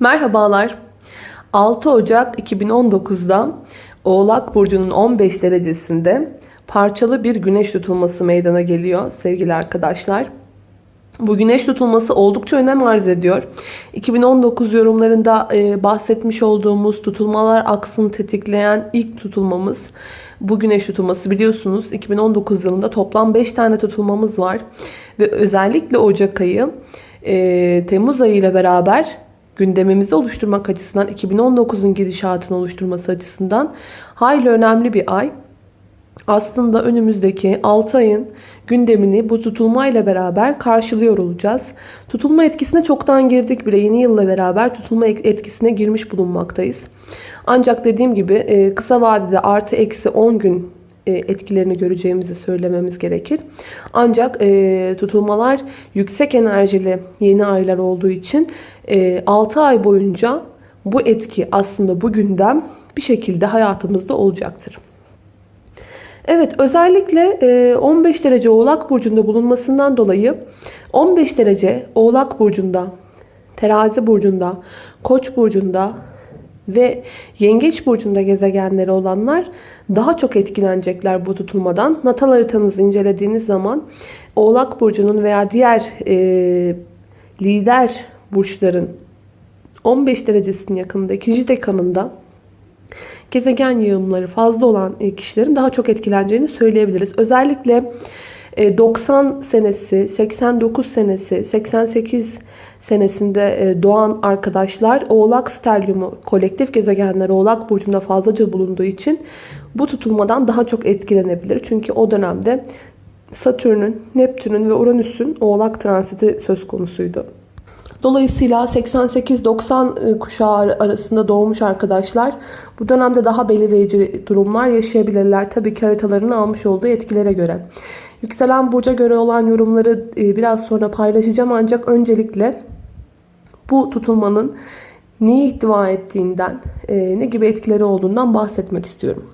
Merhabalar. 6 Ocak 2019'da Oğlak Burcu'nun 15 derecesinde parçalı bir güneş tutulması meydana geliyor sevgili arkadaşlar. Bu güneş tutulması oldukça önem arz ediyor. 2019 yorumlarında e, bahsetmiş olduğumuz tutulmalar aksını tetikleyen ilk tutulmamız bu güneş tutulması biliyorsunuz 2019 yılında toplam 5 tane tutulmamız var. Ve özellikle Ocak ayı e, Temmuz ayı ile beraber gündemimizi oluşturmak açısından 2019'un gidişatını oluşturması açısından hayli önemli bir ay. Aslında önümüzdeki 6 ayın gündemini bu tutulma ile beraber karşılıyor olacağız. Tutulma etkisine çoktan girdik bile. Yeni yılla beraber tutulma etkisine girmiş bulunmaktayız. Ancak dediğim gibi e, kısa vadede artı eksi 10 gün etkilerini göreceğimizi söylememiz gerekir. Ancak e, tutulmalar yüksek enerjili yeni aylar olduğu için 6 ay boyunca bu etki aslında bu gündem bir şekilde hayatımızda olacaktır. Evet özellikle 15 derece oğlak burcunda bulunmasından dolayı 15 derece oğlak burcunda, terazi burcunda, koç burcunda, ve yengeç burcunda gezegenleri olanlar daha çok etkilenecekler bu tutulmadan. Natal haritanızı incelediğiniz zaman Oğlak burcunun veya diğer e, lider burçların 15 derecesinin yakınında ikinci dekanında gezegen yığımları fazla olan kişilerin daha çok etkileneceğini söyleyebiliriz. Özellikle 90 e, senesi, 89 senesi, 88 senesinde e, doğan arkadaşlar Oğlak Stelyumu kolektif gezegenler Oğlak Burcu'nda fazlaca bulunduğu için bu tutulmadan daha çok etkilenebilir. Çünkü o dönemde Satürn'ün, Neptün'ün ve Uranüs'ün Oğlak transiti söz konusuydu. Dolayısıyla 88-90 e, kuşağı arasında doğmuş arkadaşlar bu dönemde daha belirleyici durumlar yaşayabilirler. Tabii ki haritalarını almış olduğu etkilere göre. Yükselen burca göre olan yorumları e, biraz sonra paylaşacağım ancak öncelikle bu tutulmanın neyi ihtiva ettiğinden, e, ne gibi etkileri olduğundan bahsetmek istiyorum.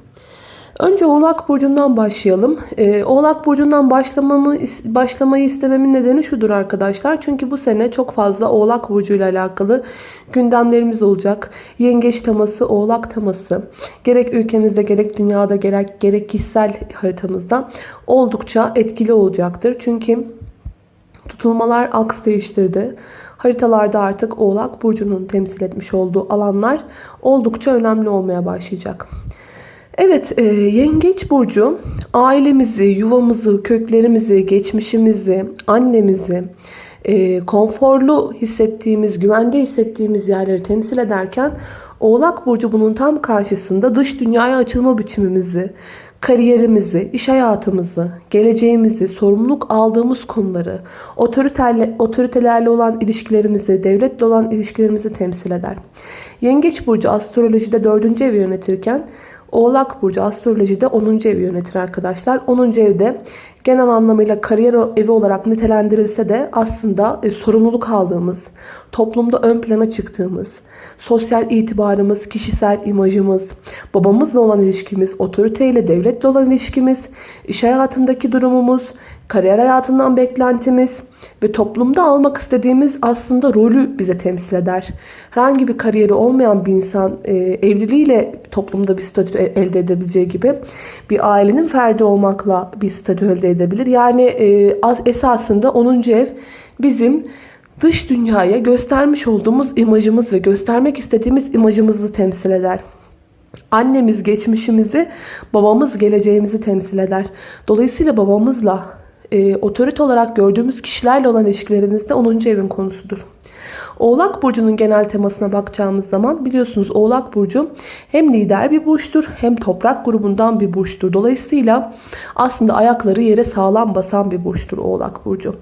Önce Oğlak Burcu'ndan başlayalım. Ee, Oğlak Burcu'ndan başlamamı, başlamayı istememin nedeni şudur arkadaşlar. Çünkü bu sene çok fazla Oğlak Burcu ile alakalı gündemlerimiz olacak. Yengeç teması, Oğlak teması gerek ülkemizde gerek dünyada gerek, gerek kişisel haritamızda oldukça etkili olacaktır. Çünkü tutulmalar aks değiştirdi. Haritalarda artık Oğlak Burcu'nun temsil etmiş olduğu alanlar oldukça önemli olmaya başlayacak. Evet, e, Yengeç Burcu ailemizi, yuvamızı, köklerimizi, geçmişimizi, annemizi, e, konforlu hissettiğimiz, güvende hissettiğimiz yerleri temsil ederken Oğlak Burcu bunun tam karşısında dış dünyaya açılma biçimimizi, kariyerimizi, iş hayatımızı, geleceğimizi, sorumluluk aldığımız konuları, otoriterle, otoritelerle olan ilişkilerimizi, devletle olan ilişkilerimizi temsil eder. Yengeç Burcu astrolojide 4. evi yönetirken Oğlak Burcu astrolojide 10. evi yönetir arkadaşlar. 10. evde genel anlamıyla kariyer evi olarak nitelendirilse de aslında e, sorumluluk aldığımız, toplumda ön plana çıktığımız, sosyal itibarımız, kişisel imajımız, babamızla olan ilişkimiz, otoriteyle, devletle olan ilişkimiz, iş hayatındaki durumumuz, kariyer hayatından beklentimiz ve toplumda almak istediğimiz aslında rolü bize temsil eder. Herhangi bir kariyeri olmayan bir insan e, evliliğiyle toplumda bir statü elde edebileceği gibi bir ailenin ferdi olmakla bir statü elde edebilir. Yani e, esasında 10. ev bizim dış dünyaya göstermiş olduğumuz imajımız ve göstermek istediğimiz imajımızı temsil eder. Annemiz geçmişimizi, babamız geleceğimizi temsil eder. Dolayısıyla babamızla e, otorite olarak gördüğümüz kişilerle olan ilişkilerimizde 10. evin konusudur. Oğlak Burcu'nun genel temasına bakacağımız zaman biliyorsunuz Oğlak Burcu hem lider bir burçtur hem toprak grubundan bir burçtur. Dolayısıyla aslında ayakları yere sağlam basan bir burçtur Oğlak Burcu.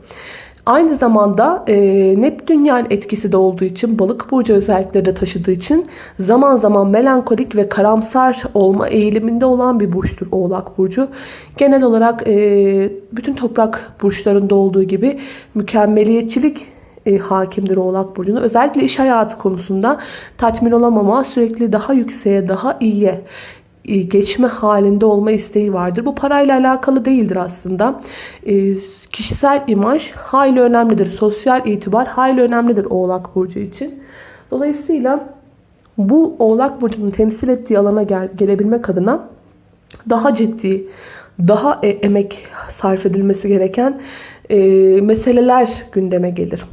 Aynı zamanda e, Neptünyen etkisi de olduğu için balık burcu özellikleri de taşıdığı için zaman zaman melankolik ve karamsar olma eğiliminde olan bir burçtur Oğlak Burcu. Genel olarak e, bütün toprak burçlarında olduğu gibi mükemmeliyetçilik e, hakimdir Oğlak Burcu'nda. Özellikle iş hayatı konusunda tatmin olamama, sürekli daha yükseğe, daha iyiye geçme halinde olma isteği vardır. Bu parayla alakalı değildir aslında. E, kişisel imaj hayli önemlidir. Sosyal itibar hayli önemlidir Oğlak Burcu için. Dolayısıyla bu Oğlak Burcu'nun temsil ettiği alana gel gelebilmek adına daha ciddi, daha e emek sarf edilmesi gereken e, meseleler gündeme gelir.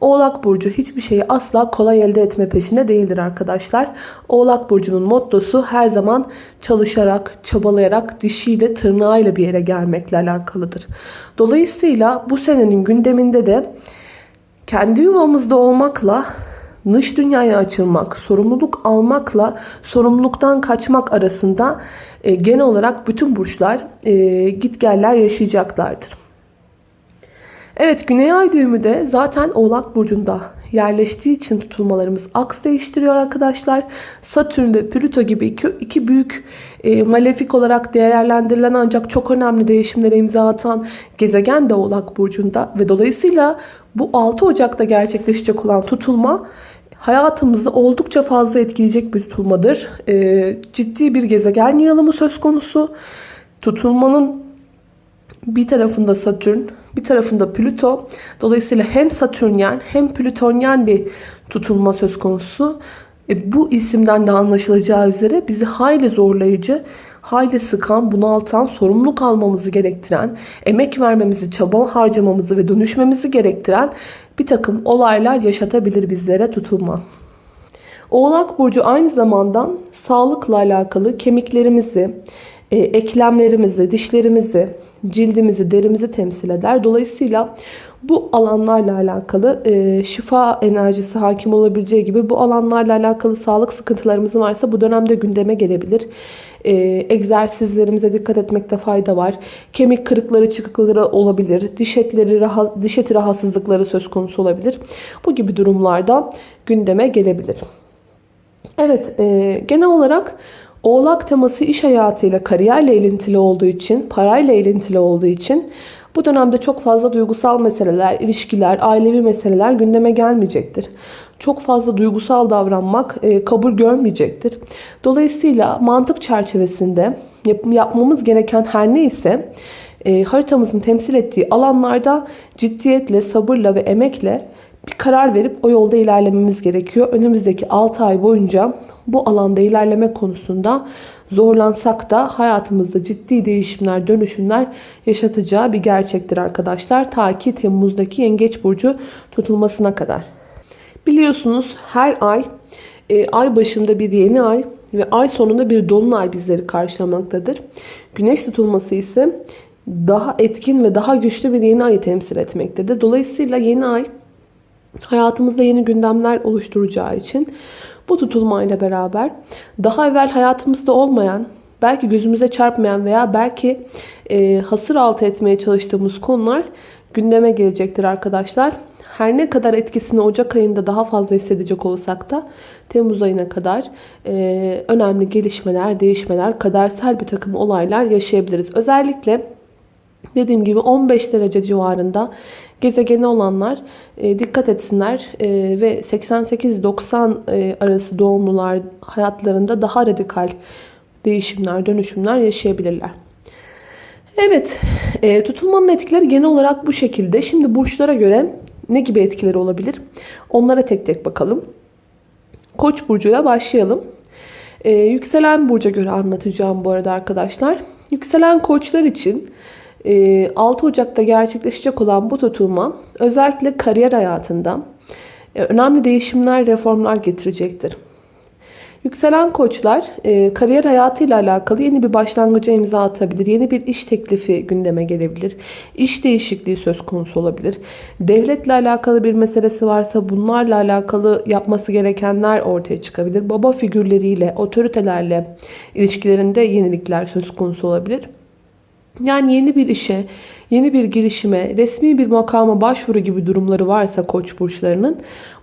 Oğlak Burcu hiçbir şeyi asla kolay elde etme peşinde değildir arkadaşlar. Oğlak Burcu'nun mottosu her zaman çalışarak, çabalayarak, dişiyle, tırnağıyla bir yere gelmekle alakalıdır. Dolayısıyla bu senenin gündeminde de kendi yuvamızda olmakla dış dünyaya açılmak, sorumluluk almakla sorumluluktan kaçmak arasında e, genel olarak bütün burçlar e, gitgeller yaşayacaklardır. Evet Güney Ay düğümü de zaten Oğlak Burcu'nda yerleştiği için tutulmalarımız aks değiştiriyor arkadaşlar. Satürn ve Plüto gibi iki, iki büyük e, malefik olarak değerlendirilen ancak çok önemli değişimlere imza atan gezegen de Oğlak Burcu'nda ve dolayısıyla bu 6 Ocak'ta gerçekleşecek olan tutulma hayatımızda oldukça fazla etkileyecek bir tutulmadır. E, ciddi bir gezegen yığılımı söz konusu. Tutulmanın bir tarafında Satürn, bir tarafında Plüto. Dolayısıyla hem Satürnyen hem Plütonyen bir tutulma söz konusu. E, bu isimden de anlaşılacağı üzere bizi hayli zorlayıcı, hayli sıkan, bunaltan, sorumluluk almamızı gerektiren, emek vermemizi, çaba harcamamızı ve dönüşmemizi gerektiren bir takım olaylar yaşatabilir bizlere tutulma. Oğlak Burcu aynı zamanda sağlıkla alakalı kemiklerimizi, e, eklemlerimizi, dişlerimizi, cildimizi, derimizi temsil eder. Dolayısıyla bu alanlarla alakalı e, şifa enerjisi hakim olabileceği gibi bu alanlarla alakalı sağlık sıkıntılarımız varsa bu dönemde gündeme gelebilir. E, egzersizlerimize dikkat etmekte fayda var. Kemik kırıkları, çıkıkları olabilir. Diş etleri, diş eti rahatsızlıkları söz konusu olabilir. Bu gibi durumlarda gündeme gelebilir. Evet, e, genel olarak Oğlak teması iş hayatıyla, kariyerle ilintili olduğu için, parayla ilintili olduğu için bu dönemde çok fazla duygusal meseleler, ilişkiler, ailevi meseleler gündeme gelmeyecektir. Çok fazla duygusal davranmak e, kabul görmeyecektir. Dolayısıyla mantık çerçevesinde yap yapmamız gereken her neyse e, haritamızın temsil ettiği alanlarda ciddiyetle, sabırla ve emekle bir karar verip o yolda ilerlememiz gerekiyor. Önümüzdeki 6 ay boyunca bu alanda ilerleme konusunda zorlansak da hayatımızda ciddi değişimler, dönüşümler yaşatacağı bir gerçektir arkadaşlar. Ta ki Temmuz'daki Yengeç Burcu tutulmasına kadar. Biliyorsunuz her ay e, ay başında bir yeni ay ve ay sonunda bir dolunay bizleri karşılamaktadır. Güneş tutulması ise daha etkin ve daha güçlü bir yeni ayı temsil etmektedir. Dolayısıyla yeni ay hayatımızda yeni gündemler oluşturacağı için bu tutulmayla beraber daha evvel hayatımızda olmayan, belki gözümüze çarpmayan veya belki e, hasır altı etmeye çalıştığımız konular gündeme gelecektir arkadaşlar. Her ne kadar etkisini Ocak ayında daha fazla hissedecek olsak da Temmuz ayına kadar e, önemli gelişmeler, değişmeler, kadersel bir takım olaylar yaşayabiliriz. Özellikle dediğim gibi 15 derece civarında gezegeni olanlar e, dikkat etsinler e, ve 88-90 e, arası doğumlular hayatlarında daha radikal değişimler, dönüşümler yaşayabilirler. Evet, e, tutulmanın etkileri genel olarak bu şekilde. Şimdi burçlara göre ne gibi etkileri olabilir? Onlara tek tek bakalım. Koç burcuyla başlayalım. E, yükselen burca göre anlatacağım bu arada arkadaşlar. Yükselen koçlar için 6 ee, Ocak'ta gerçekleşecek olan bu tutulma özellikle kariyer hayatında e, önemli değişimler, reformlar getirecektir. Yükselen koçlar e, kariyer hayatıyla alakalı yeni bir başlangıca imza atabilir. Yeni bir iş teklifi gündeme gelebilir. İş değişikliği söz konusu olabilir. Devletle alakalı bir meselesi varsa bunlarla alakalı yapması gerekenler ortaya çıkabilir. Baba figürleriyle, otoritelerle ilişkilerinde yenilikler söz konusu olabilir. Yani yeni bir işe, yeni bir girişime, resmi bir makama başvuru gibi durumları varsa koç burçlarının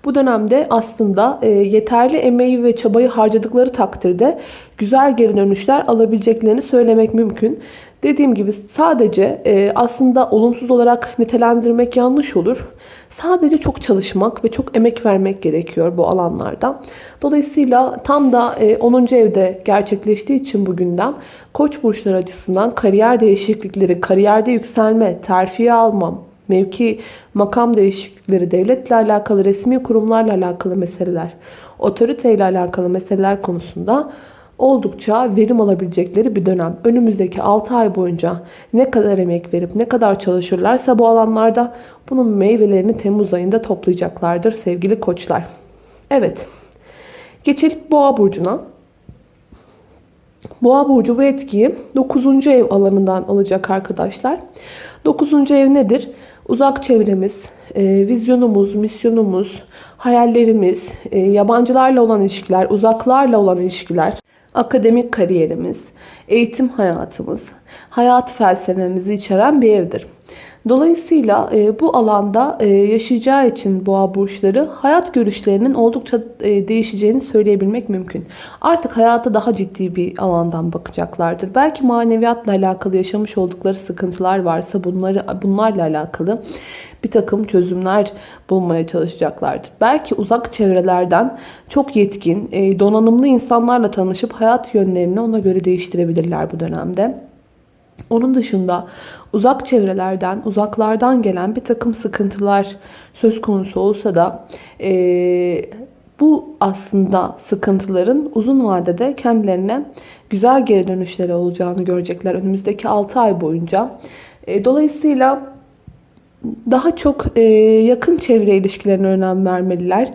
bu dönemde aslında e, yeterli emeği ve çabayı harcadıkları takdirde güzel geri dönüşler alabileceklerini söylemek mümkün. Dediğim gibi sadece e, aslında olumsuz olarak nitelendirmek yanlış olur. Sadece çok çalışmak ve çok emek vermek gerekiyor bu alanlarda. Dolayısıyla tam da 10. E, evde gerçekleştiği için bu gündem Koç burçları açısından kariyer değişiklikleri, kariyerde yükselme, terfiye almam, mevki, makam değişiklikleri, devletle alakalı, resmi kurumlarla alakalı meseleler, otoriteyle alakalı meseleler konusunda oldukça verim alabilecekleri bir dönem. Önümüzdeki 6 ay boyunca ne kadar emek verip ne kadar çalışırlarsa bu alanlarda bunun meyvelerini Temmuz ayında toplayacaklardır sevgili koçlar. Evet. Geçelim Boğa burcuna. Boğa burcu bu etkiyi 9. ev alanından alacak arkadaşlar. 9. ev nedir? Uzak çevremiz, e, vizyonumuz, misyonumuz, hayallerimiz, e, yabancılarla olan ilişkiler, uzaklarla olan ilişkiler, akademik kariyerimiz, eğitim hayatımız, hayat felsefemizi içeren bir evdir. Dolayısıyla e, bu alanda e, yaşayacağı için boğa burçları hayat görüşlerinin oldukça e, değişeceğini söyleyebilmek mümkün. Artık hayata daha ciddi bir alandan bakacaklardır. Belki maneviyatla alakalı yaşamış oldukları sıkıntılar varsa bunları bunlarla alakalı bir takım çözümler bulmaya çalışacaklardır. Belki uzak çevrelerden çok yetkin, e, donanımlı insanlarla tanışıp hayat yönlerini ona göre değiştirebilirler bu dönemde. Onun dışında uzak çevrelerden, uzaklardan gelen bir takım sıkıntılar söz konusu olsa da e, bu aslında sıkıntıların uzun vadede kendilerine güzel geri dönüşleri olacağını görecekler önümüzdeki 6 ay boyunca. E, dolayısıyla daha çok e, yakın çevre ilişkilerine önem vermeliler.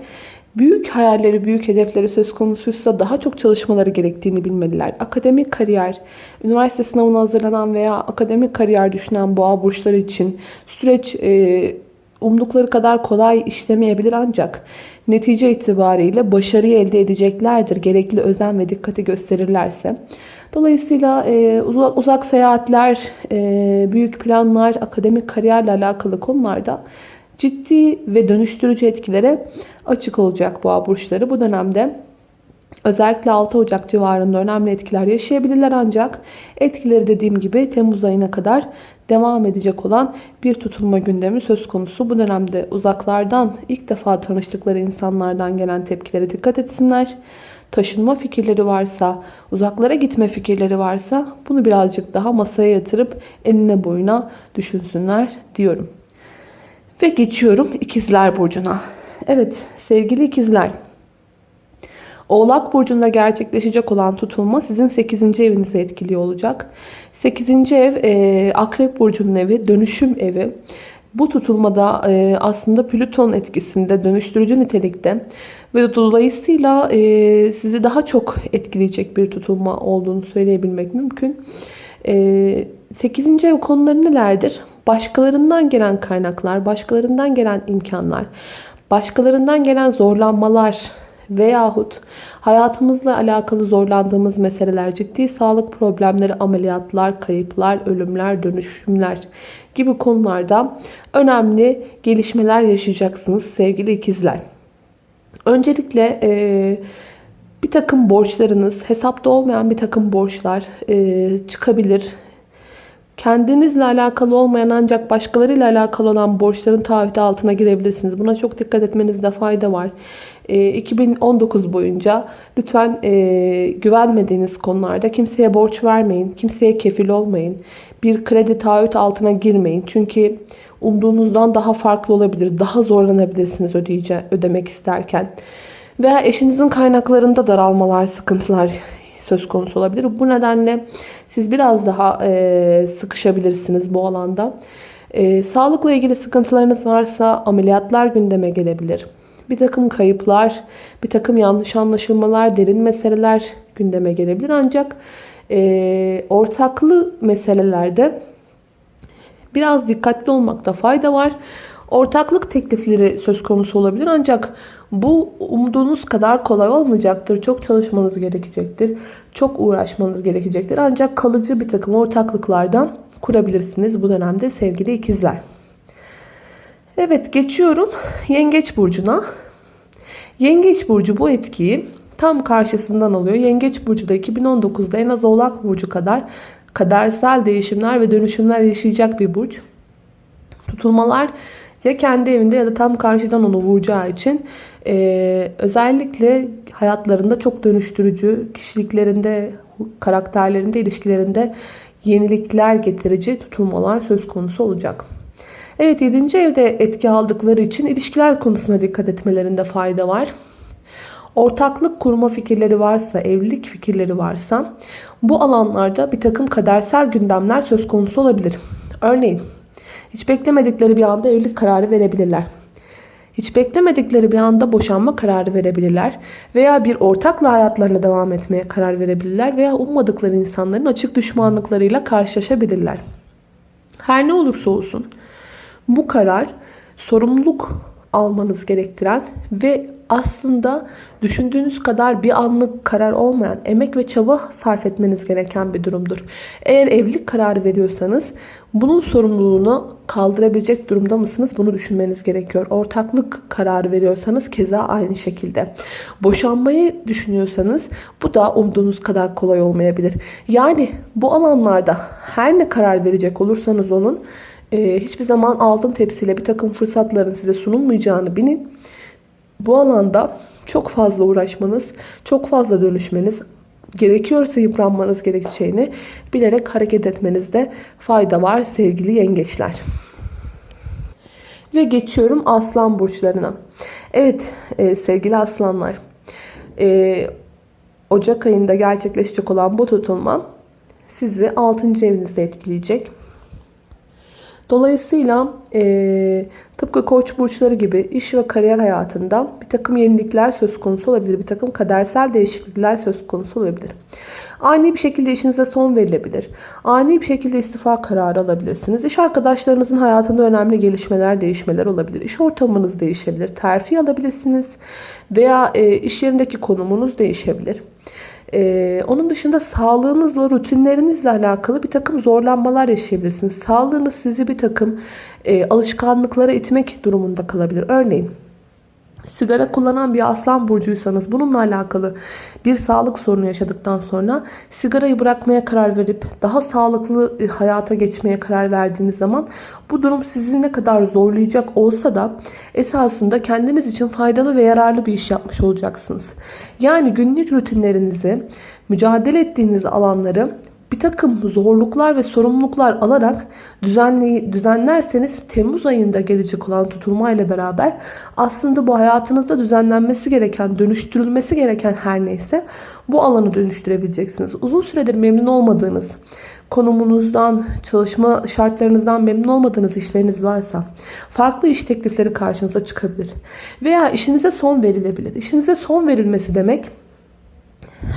Büyük hayalleri, büyük hedefleri söz konusuysa daha çok çalışmaları gerektiğini bilmeliler. Akademik kariyer, üniversite sınavına hazırlanan veya akademik kariyer düşünen boğa burçları için süreç e, umdukları kadar kolay işlemeyebilir ancak netice itibariyle başarıyı elde edeceklerdir. Gerekli özen ve dikkati gösterirlerse. Dolayısıyla e, uzak, uzak seyahatler, e, büyük planlar, akademik kariyerle alakalı konularda ciddi ve dönüştürücü etkilere açık olacak boğa burçları. Bu dönemde özellikle 6 Ocak civarında önemli etkiler yaşayabilirler ancak etkileri dediğim gibi Temmuz ayına kadar devam edecek olan bir tutulma gündemi söz konusu. Bu dönemde uzaklardan ilk defa tanıştıkları insanlardan gelen tepkilere dikkat etsinler. Taşınma fikirleri varsa, uzaklara gitme fikirleri varsa bunu birazcık daha masaya yatırıp enine boyuna düşünsünler diyorum. Ve geçiyorum ikizler burcuna. Evet sevgili ikizler. Oğlak burcunda gerçekleşecek olan tutulma sizin 8. evinizi etkiliyor olacak. 8. ev e, akrep burcunun evi, dönüşüm evi. Bu tutulmada e, aslında Plüton etkisinde dönüştürücü nitelikte ve dolayısıyla e, sizi daha çok etkileyecek bir tutulma olduğunu söyleyebilmek mümkün. E, 8. ev konuları nelerdir? Başkalarından gelen kaynaklar, başkalarından gelen imkanlar, başkalarından gelen zorlanmalar veyahut hayatımızla alakalı zorlandığımız meseleler, ciddi sağlık problemleri, ameliyatlar, kayıplar, ölümler, dönüşümler gibi konularda önemli gelişmeler yaşayacaksınız sevgili ikizler. Öncelikle e, bir takım borçlarınız, hesapta olmayan bir takım borçlar e, çıkabilir Kendinizle alakalı olmayan ancak başkalarıyla alakalı olan borçların taahhütü altına girebilirsiniz. Buna çok dikkat etmenizde fayda var. 2019 ee, boyunca lütfen e, güvenmediğiniz konularda kimseye borç vermeyin. Kimseye kefil olmayın. Bir kredi taahhüt altına girmeyin. Çünkü umduğunuzdan daha farklı olabilir. Daha zorlanabilirsiniz ödeyece, ödemek isterken. Veya eşinizin kaynaklarında daralmalar, sıkıntılar söz konusu olabilir. Bu nedenle siz biraz daha e, sıkışabilirsiniz bu alanda. E, sağlıkla ilgili sıkıntılarınız varsa ameliyatlar gündeme gelebilir. Bir takım kayıplar, bir takım yanlış anlaşılmalar, derin meseleler gündeme gelebilir. Ancak e, ortaklı meselelerde biraz dikkatli olmakta fayda var. Ortaklık teklifleri söz konusu olabilir ancak bu umduğunuz kadar kolay olmayacaktır. Çok çalışmanız gerekecektir. Çok uğraşmanız gerekecektir. Ancak kalıcı bir takım ortaklıklardan kurabilirsiniz bu dönemde sevgili ikizler. Evet geçiyorum Yengeç Burcu'na. Yengeç Burcu bu etkiyi tam karşısından alıyor. Yengeç Burcu da 2019'da en az Oğlak Burcu kadar kadersel değişimler ve dönüşümler yaşayacak bir burç. Tutulmalar ya kendi evinde ya da tam karşıdan onu vuracağı için e, özellikle hayatlarında çok dönüştürücü, kişiliklerinde, karakterlerinde, ilişkilerinde yenilikler getirici tutulmalar söz konusu olacak. Evet 7. evde etki aldıkları için ilişkiler konusuna dikkat etmelerinde fayda var. Ortaklık kurma fikirleri varsa, evlilik fikirleri varsa bu alanlarda bir takım kadersel gündemler söz konusu olabilir. Örneğin hiç beklemedikleri bir anda evlilik kararı verebilirler. Hiç beklemedikleri bir anda boşanma kararı verebilirler. Veya bir ortakla hayatlarına devam etmeye karar verebilirler. Veya ummadıkları insanların açık düşmanlıklarıyla karşılaşabilirler. Her ne olursa olsun bu karar sorumluluk almanız gerektiren ve aslında düşündüğünüz kadar bir anlık karar olmayan, emek ve çaba sarf etmeniz gereken bir durumdur. Eğer evlilik kararı veriyorsanız bunun sorumluluğunu kaldırabilecek durumda mısınız? Bunu düşünmeniz gerekiyor. Ortaklık kararı veriyorsanız keza aynı şekilde. Boşanmayı düşünüyorsanız bu da umduğunuz kadar kolay olmayabilir. Yani bu alanlarda her ne karar verecek olursanız onun e, hiçbir zaman altın tepsiyle bir takım fırsatların size sunulmayacağını bilin. Bu alanda çok fazla uğraşmanız, çok fazla dönüşmeniz, gerekiyorsa yıpranmanız gerekeceğini bilerek hareket etmenizde fayda var sevgili yengeçler. Ve geçiyorum aslan burçlarına. Evet e, sevgili aslanlar. E, Ocak ayında gerçekleşecek olan bu tutulma sizi 6. evinizde etkileyecek. Dolayısıyla e, tıpkı koç burçları gibi iş ve kariyer hayatında bir takım yenilikler söz konusu olabilir. Bir takım kadersel değişiklikler söz konusu olabilir. Ani bir şekilde işinize son verilebilir. Ani bir şekilde istifa kararı alabilirsiniz. İş arkadaşlarınızın hayatında önemli gelişmeler, değişmeler olabilir. İş ortamınız değişebilir. Terfi alabilirsiniz. Veya e, iş yerindeki konumunuz değişebilir. Ee, onun dışında sağlığınızla, rutinlerinizle alakalı bir takım zorlanmalar yaşayabilirsiniz. Sağlığınız sizi bir takım e, alışkanlıklara itmek durumunda kalabilir. Örneğin sigara kullanan bir aslan burcuysanız bununla alakalı bir sağlık sorunu yaşadıktan sonra sigarayı bırakmaya karar verip daha sağlıklı e, hayata geçmeye karar verdiğiniz zaman bu durum sizi ne kadar zorlayacak olsa da esasında kendiniz için faydalı ve yararlı bir iş yapmış olacaksınız. Yani günlük rutinlerinizi, mücadele ettiğiniz alanları bir takım zorluklar ve sorumluluklar alarak düzenli, düzenlerseniz Temmuz ayında gelecek olan tutulma ile beraber aslında bu hayatınızda düzenlenmesi gereken, dönüştürülmesi gereken her neyse bu alanı dönüştürebileceksiniz. Uzun süredir memnun olmadığınız, konumunuzdan, çalışma şartlarınızdan memnun olmadığınız işleriniz varsa farklı iş teklifleri karşınıza çıkabilir. Veya işinize son verilebilir. İşinize son verilmesi demek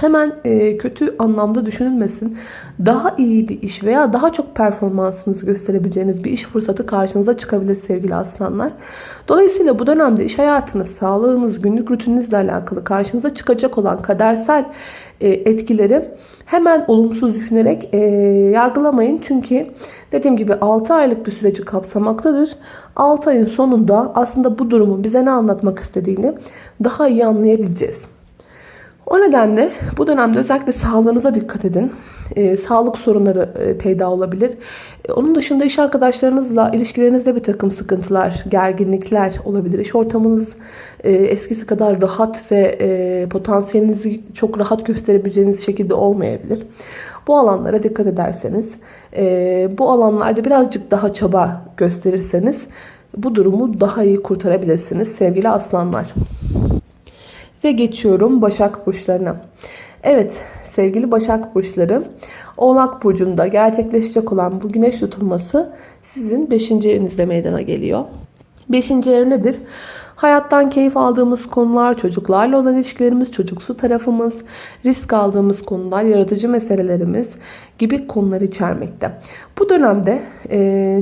hemen e, kötü anlamda düşünülmesin. Daha iyi bir iş veya daha çok performansınızı gösterebileceğiniz bir iş fırsatı karşınıza çıkabilir sevgili aslanlar. Dolayısıyla bu dönemde iş hayatınız, sağlığınız, günlük rutininizle alakalı karşınıza çıkacak olan kadersel e, etkileri hemen olumsuz düşünerek e, yargılamayın. Çünkü dediğim gibi 6 aylık bir süreci kapsamaktadır. 6 ayın sonunda aslında bu durumun bize ne anlatmak istediğini daha iyi anlayabileceğiz. O nedenle bu dönemde özellikle sağlığınıza dikkat edin. E, sağlık sorunları e, peyda olabilir. E, onun dışında iş arkadaşlarınızla ilişkilerinizde bir takım sıkıntılar, gerginlikler olabilir. İş ortamınız e, eskisi kadar rahat ve e, potansiyelinizi çok rahat gösterebileceğiniz şekilde olmayabilir. Bu alanlara dikkat ederseniz, e, bu alanlarda birazcık daha çaba gösterirseniz bu durumu daha iyi kurtarabilirsiniz sevgili aslanlar. Ve geçiyorum Başak Burçlarına. Evet sevgili Başak Burçları Oğlak Burcu'nda gerçekleşecek olan bu güneş tutulması sizin 5. evinizde meydana geliyor. 5. ev nedir? Hayattan keyif aldığımız konular, çocuklarla olan ilişkilerimiz, çocuksu tarafımız, risk aldığımız konular, yaratıcı meselelerimiz gibi konular içermekte. Bu dönemde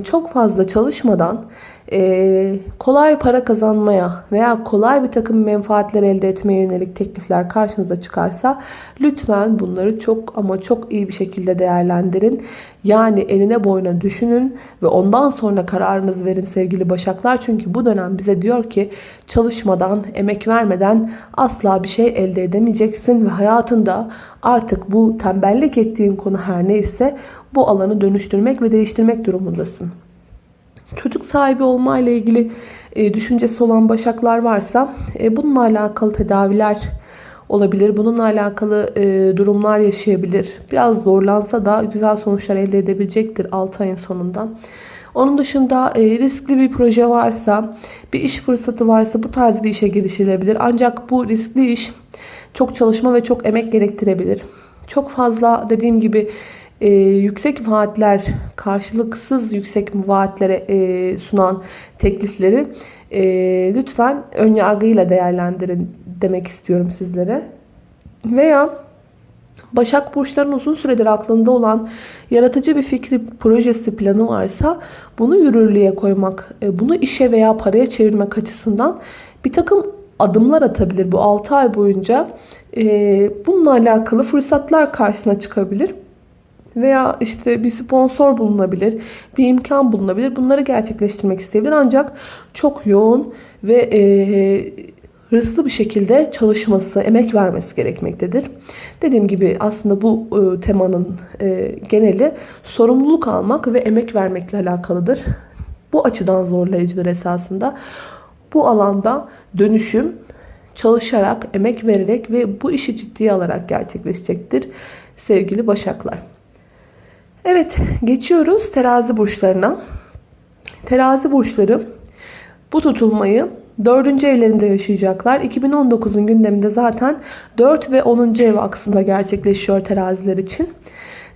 çok fazla çalışmadan e, kolay para kazanmaya veya kolay bir takım menfaatler elde etmeye yönelik teklifler karşınıza çıkarsa lütfen bunları çok ama çok iyi bir şekilde değerlendirin. Yani eline boyuna düşünün ve ondan sonra kararınızı verin sevgili başaklar. Çünkü bu dönem bize diyor ki çalışmadan, emek vermeden asla bir şey elde edemeyeceksin ve hayatında artık bu tembellik ettiğin konu her neyse bu alanı dönüştürmek ve değiştirmek durumundasın çocuk sahibi olma ile ilgili e, düşüncesi olan başaklar varsa e, bununla alakalı tedaviler olabilir. Bununla alakalı e, durumlar yaşayabilir. Biraz zorlansa da güzel sonuçlar elde edebilecektir 6 ayın sonunda. Onun dışında e, riskli bir proje varsa, bir iş fırsatı varsa bu tarz bir işe girişilebilir. Ancak bu riskli iş çok çalışma ve çok emek gerektirebilir. Çok fazla dediğim gibi e, yüksek vaatler, karşılıksız yüksek vaatlere e, sunan teklifleri e, lütfen ön yargıyla değerlendirin demek istiyorum sizlere. Veya Başak Burçları'nın uzun süredir aklında olan yaratıcı bir fikri, projesi, planı varsa bunu yürürlüğe koymak, e, bunu işe veya paraya çevirmek açısından bir takım adımlar atabilir bu 6 ay boyunca. E, bununla alakalı fırsatlar karşısına çıkabilir. Veya işte bir sponsor bulunabilir, bir imkan bulunabilir. Bunları gerçekleştirmek isteyebilir. Ancak çok yoğun ve e, hırslı bir şekilde çalışması, emek vermesi gerekmektedir. Dediğim gibi aslında bu e, temanın e, geneli sorumluluk almak ve emek vermekle alakalıdır. Bu açıdan zorlayıcıdır esasında. Bu alanda dönüşüm çalışarak, emek vererek ve bu işi ciddiye alarak gerçekleşecektir sevgili Başaklar. Evet, geçiyoruz terazi burçlarına. Terazi burçları bu tutulmayı 4. evlerinde yaşayacaklar. 2019'un gündeminde zaten 4 ve 10. ev aksında gerçekleşiyor teraziler için.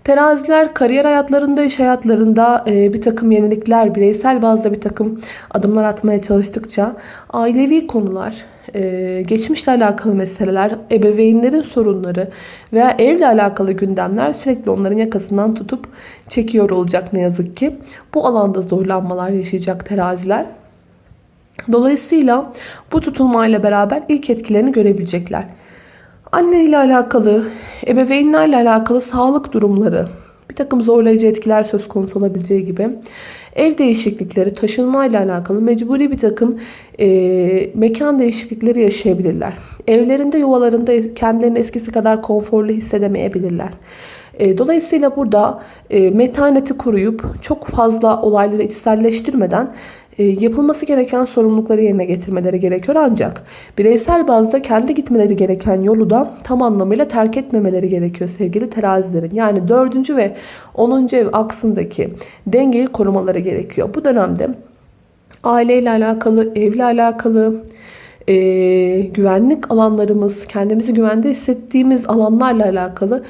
Teraziler kariyer hayatlarında, iş hayatlarında e, bir takım yenilikler, bireysel bazda bir takım adımlar atmaya çalıştıkça ailevi konular, e, geçmişle alakalı meseleler, ebeveynlerin sorunları veya evle alakalı gündemler sürekli onların yakasından tutup çekiyor olacak ne yazık ki. Bu alanda zorlanmalar yaşayacak teraziler. Dolayısıyla bu tutulmayla beraber ilk etkilerini görebilecekler. Anne ile alakalı, ebeveynlerle alakalı sağlık durumları, bir takım zorlayıcı etkiler söz konusu olabileceği gibi ev değişiklikleri, taşınma ile alakalı mecburi bir takım e, mekan değişiklikleri yaşayabilirler. Evlerinde, yuvalarında kendilerini eskisi kadar konforlu hissedemeyebilirler. E, dolayısıyla burada e, metaneti koruyup çok fazla olayları içselleştirmeden yapılması gereken sorumlulukları yerine getirmeleri gerekiyor. Ancak bireysel bazda kendi gitmeleri gereken yolu da tam anlamıyla terk etmemeleri gerekiyor sevgili terazilerin. Yani 4. ve 10. ev aksındaki dengeyi korumaları gerekiyor. Bu dönemde aileyle alakalı, evle alakalı, e, güvenlik alanlarımız, kendimizi güvende hissettiğimiz alanlarla alakalı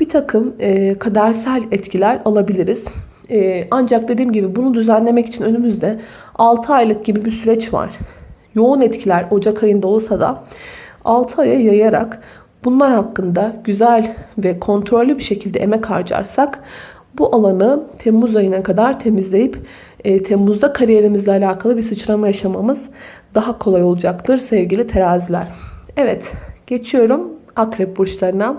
bir takım e, kadersel etkiler alabiliriz. E, ancak dediğim gibi bunu düzenlemek için önümüzde 6 aylık gibi bir süreç var. Yoğun etkiler Ocak ayında olsa da 6 aya yayarak bunlar hakkında güzel ve kontrollü bir şekilde emek harcarsak bu alanı Temmuz ayına kadar temizleyip e, Temmuz'da kariyerimizle alakalı bir sıçrama yaşamamız daha kolay olacaktır sevgili teraziler. Evet geçiyorum akrep burçlarına.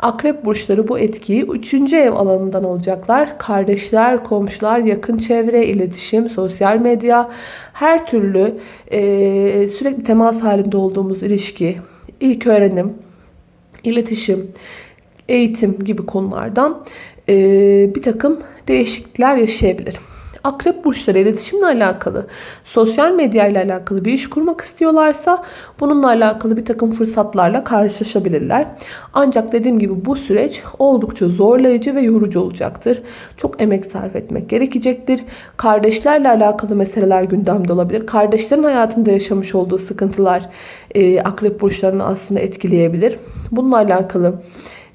Akrep burçları bu etkiyi 3. ev alanından alacaklar. Kardeşler, komşular, yakın çevre, iletişim, sosyal medya, her türlü e, sürekli temas halinde olduğumuz ilişki, ilk öğrenim, iletişim, eğitim gibi konulardan e, bir takım değişiklikler yaşayabilir. Akrep burçları iletişimle alakalı, sosyal medya ile alakalı bir iş kurmak istiyorlarsa bununla alakalı bir takım fırsatlarla karşılaşabilirler. Ancak dediğim gibi bu süreç oldukça zorlayıcı ve yorucu olacaktır. Çok emek sarf etmek gerekecektir. Kardeşlerle alakalı meseleler gündemde olabilir. Kardeşlerin hayatında yaşamış olduğu sıkıntılar e, akrep burçlarını aslında etkileyebilir. Bununla alakalı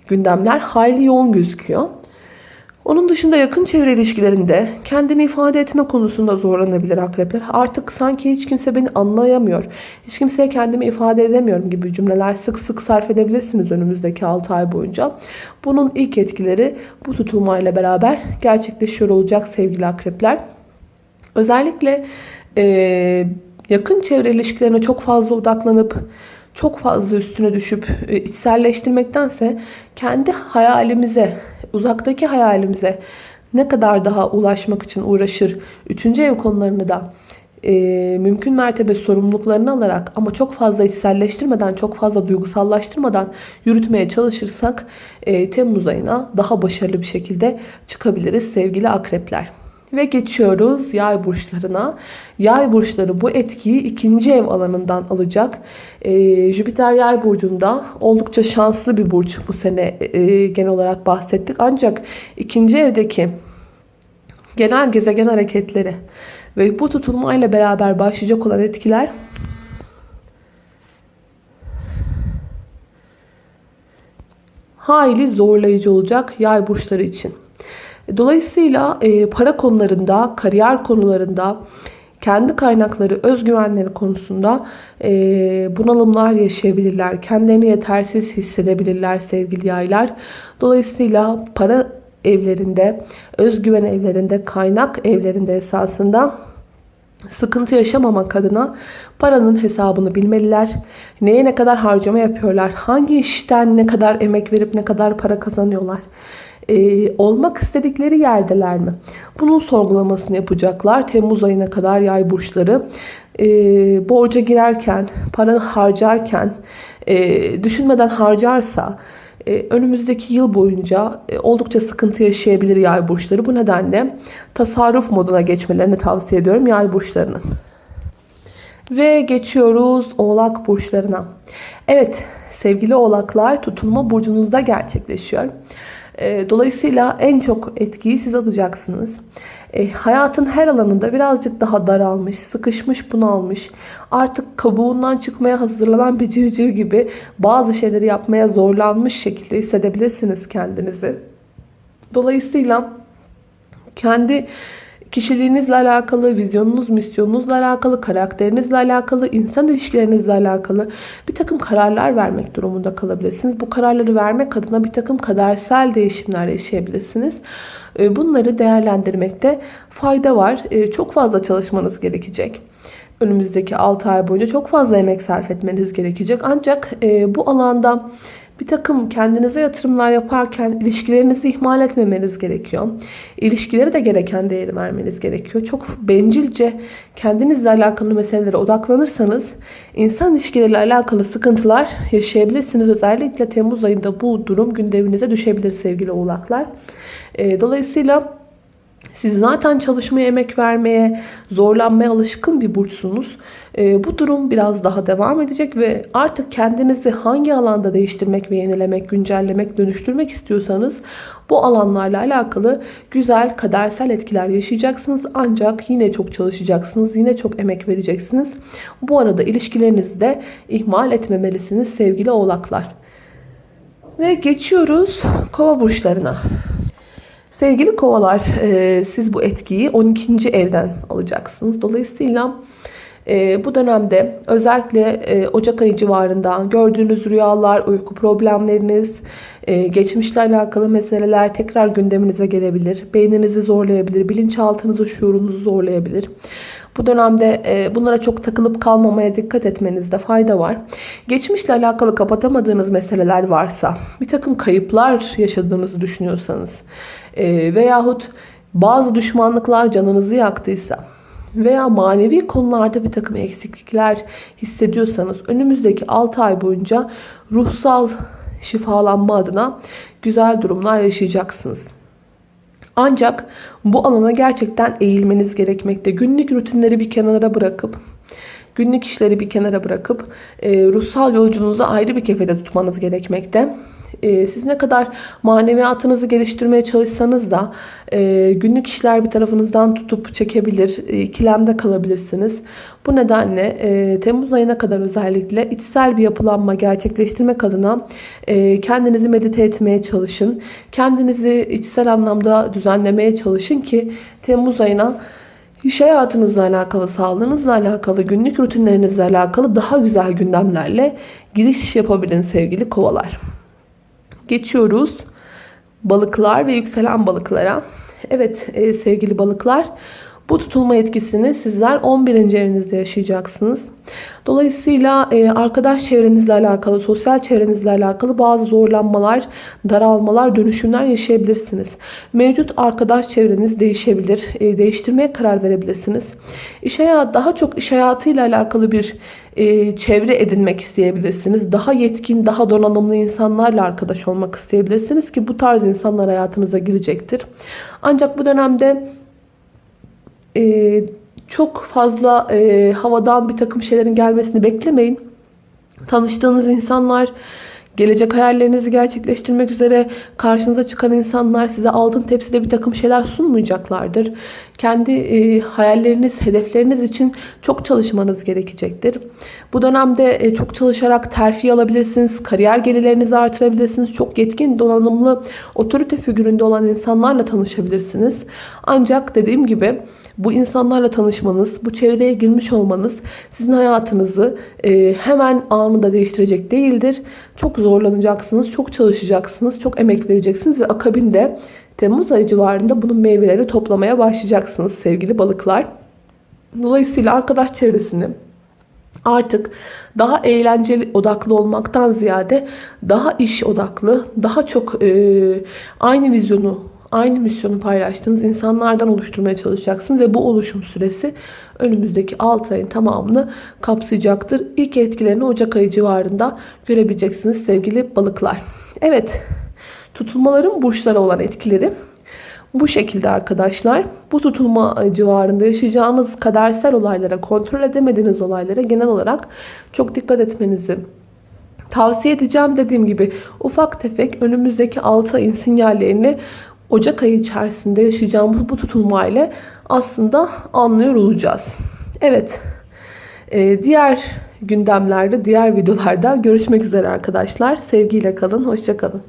gündemler hayli yoğun gözüküyor. Onun dışında yakın çevre ilişkilerinde kendini ifade etme konusunda zorlanabilir akrepler. Artık sanki hiç kimse beni anlayamıyor. Hiç kimseye kendimi ifade edemiyorum gibi cümleler sık sık sarf edebilirsiniz önümüzdeki 6 ay boyunca. Bunun ilk etkileri bu tutulmayla beraber gerçekleşiyor olacak sevgili akrepler. Özellikle e, yakın çevre ilişkilerine çok fazla odaklanıp çok fazla üstüne düşüp e, içselleştirmektense kendi hayalimize, uzaktaki hayalimize ne kadar daha ulaşmak için uğraşır. Üçüncü ev konularını da e, mümkün mertebe sorumluluklarını alarak ama çok fazla içselleştirmeden, çok fazla duygusallaştırmadan yürütmeye çalışırsak e, Temmuz ayına daha başarılı bir şekilde çıkabiliriz sevgili akrepler. Ve geçiyoruz yay burçlarına. Yay burçları bu etkiyi ikinci ev alanından alacak. Ee, Jüpiter yay burcunda oldukça şanslı bir burç bu sene e, genel olarak bahsettik. Ancak ikinci evdeki genel gezegen hareketleri ve bu tutulmayla beraber başlayacak olan etkiler hayli zorlayıcı olacak yay burçları için. Dolayısıyla e, para konularında, kariyer konularında, kendi kaynakları, özgüvenleri konusunda e, bunalımlar yaşayabilirler. Kendilerini yetersiz hissedebilirler sevgili yaylar. Dolayısıyla para evlerinde, özgüven evlerinde, kaynak evlerinde esasında sıkıntı yaşamamak adına paranın hesabını bilmeliler. Neye ne kadar harcama yapıyorlar? Hangi işten ne kadar emek verip ne kadar para kazanıyorlar? Ee, olmak istedikleri yerdeler mi? Bunun sorgulamasını yapacaklar. Temmuz ayına kadar yay burçları. Ee, borca girerken, para harcarken e, düşünmeden harcarsa e, önümüzdeki yıl boyunca e, oldukça sıkıntı yaşayabilir yay burçları. Bu nedenle tasarruf moduna geçmelerini tavsiye ediyorum yay burçlarının. Ve geçiyoruz oğlak burçlarına. Evet sevgili oğlaklar tutulma burcunuzda gerçekleşiyor. E, dolayısıyla en çok etkiyi siz alacaksınız. E, hayatın her alanında birazcık daha daralmış, sıkışmış, bunalmış, artık kabuğundan çıkmaya hazırlanan bir civciv gibi bazı şeyleri yapmaya zorlanmış şekilde hissedebilirsiniz kendinizi. Dolayısıyla kendi kişiliğinizle alakalı, vizyonunuz, misyonunuzla alakalı, karakterinizle alakalı, insan ilişkilerinizle alakalı bir takım kararlar vermek durumunda kalabilirsiniz. Bu kararları vermek adına bir takım kadersel değişimler yaşayabilirsiniz. Ee, bunları değerlendirmekte fayda var. Ee, çok fazla çalışmanız gerekecek. Önümüzdeki 6 ay boyunca çok fazla emek sarf etmeniz gerekecek. Ancak e, bu alanda bir takım kendinize yatırımlar yaparken ilişkilerinizi ihmal etmemeniz gerekiyor. İlişkilere de gereken değeri vermeniz gerekiyor. Çok bencilce kendinizle alakalı meselelere odaklanırsanız insan ilişkileriyle alakalı sıkıntılar yaşayabilirsiniz. Özellikle Temmuz ayında bu durum gündeminize düşebilir sevgili oğlaklar. Ee, dolayısıyla siz zaten çalışmaya, emek vermeye, zorlanmaya alışkın bir burçsunuz. E, bu durum biraz daha devam edecek ve artık kendinizi hangi alanda değiştirmek ve yenilemek, güncellemek, dönüştürmek istiyorsanız bu alanlarla alakalı güzel kadersel etkiler yaşayacaksınız. Ancak yine çok çalışacaksınız, yine çok emek vereceksiniz. Bu arada ilişkilerinizi de ihmal etmemelisiniz sevgili oğlaklar. Ve geçiyoruz kova burçlarına. Sevgili kovalar e, siz bu etkiyi 12. evden alacaksınız. Dolayısıyla e, bu dönemde özellikle e, Ocak ayı civarında gördüğünüz rüyalar, uyku problemleriniz, geçmişle alakalı meseleler tekrar gündeminize gelebilir. Beyninizi zorlayabilir, bilinçaltınızı, şuurunuzu zorlayabilir. Bu dönemde bunlara çok takılıp kalmamaya dikkat etmenizde fayda var. Geçmişle alakalı kapatamadığınız meseleler varsa, bir takım kayıplar yaşadığınızı düşünüyorsanız, e, veyahut bazı düşmanlıklar canınızı yaktıysa veya manevi konularda bir takım eksiklikler hissediyorsanız önümüzdeki 6 ay boyunca ruhsal şifalanma adına güzel durumlar yaşayacaksınız. Ancak bu alana gerçekten eğilmeniz gerekmekte. Günlük rutinleri bir kenara bırakıp günlük işleri bir kenara bırakıp e, ruhsal yolculuğunuzu ayrı bir kefede tutmanız gerekmekte. E, siz ne kadar maneviyatınızı geliştirmeye çalışsanız da e, günlük işler bir tarafınızdan tutup çekebilir, e, ikilemde kalabilirsiniz. Bu nedenle e, Temmuz ayına kadar özellikle içsel bir yapılanma gerçekleştirmek adına e, kendinizi medite etmeye çalışın. Kendinizi içsel anlamda düzenlemeye çalışın ki Temmuz ayına İş hayatınızla alakalı, sağlığınızla alakalı, günlük rutinlerinizle alakalı daha güzel gündemlerle giriş yapabilin sevgili kovalar. Geçiyoruz balıklar ve yükselen balıklara. Evet e, sevgili balıklar bu tutulma etkisini sizler 11. evinizde yaşayacaksınız. Dolayısıyla e, arkadaş çevrenizle alakalı, sosyal çevrenizle alakalı bazı zorlanmalar, daralmalar, dönüşümler yaşayabilirsiniz. Mevcut arkadaş çevreniz değişebilir. E, değiştirmeye karar verebilirsiniz. İş hayatı, daha çok iş hayatıyla alakalı bir e, çevre edinmek isteyebilirsiniz. Daha yetkin, daha donanımlı insanlarla arkadaş olmak isteyebilirsiniz ki bu tarz insanlar hayatınıza girecektir. Ancak bu dönemde e, çok fazla e, havadan bir takım şeylerin gelmesini beklemeyin. Tanıştığınız insanlar Gelecek hayallerinizi gerçekleştirmek üzere karşınıza çıkan insanlar size altın tepside bir takım şeyler sunmayacaklardır. Kendi e, hayalleriniz, hedefleriniz için çok çalışmanız gerekecektir. Bu dönemde e, çok çalışarak terfi alabilirsiniz, kariyer gelirlerinizi artırabilirsiniz. Çok yetkin, donanımlı, otorite figüründe olan insanlarla tanışabilirsiniz. Ancak dediğim gibi bu insanlarla tanışmanız, bu çevreye girmiş olmanız sizin hayatınızı e, hemen anında değiştirecek değildir. Çok zorlanacaksınız, çok çalışacaksınız, çok emek vereceksiniz ve akabinde Temmuz ayı civarında bunun meyveleri toplamaya başlayacaksınız sevgili balıklar. Dolayısıyla arkadaş çevresini artık daha eğlenceli odaklı olmaktan ziyade daha iş odaklı, daha çok e, aynı vizyonu, aynı misyonu paylaştığınız insanlardan oluşturmaya çalışacaksınız ve bu oluşum süresi önümüzdeki 6 ayın tamamını kapsayacaktır. İlk etkilerini Ocak ayı civarında görebileceksiniz sevgili balıklar. Evet, tutulmaların burçlara olan etkileri bu şekilde arkadaşlar. Bu tutulma civarında yaşayacağınız kadersel olaylara, kontrol edemediğiniz olaylara genel olarak çok dikkat etmenizi tavsiye edeceğim. Dediğim gibi ufak tefek önümüzdeki 6 ayın sinyallerini Ocak ayı içerisinde yaşayacağımız bu tutulma ile aslında anlıyor olacağız. Evet. Ee, diğer gündemlerde, diğer videolarda görüşmek üzere arkadaşlar. Sevgiyle kalın, hoşça kalın.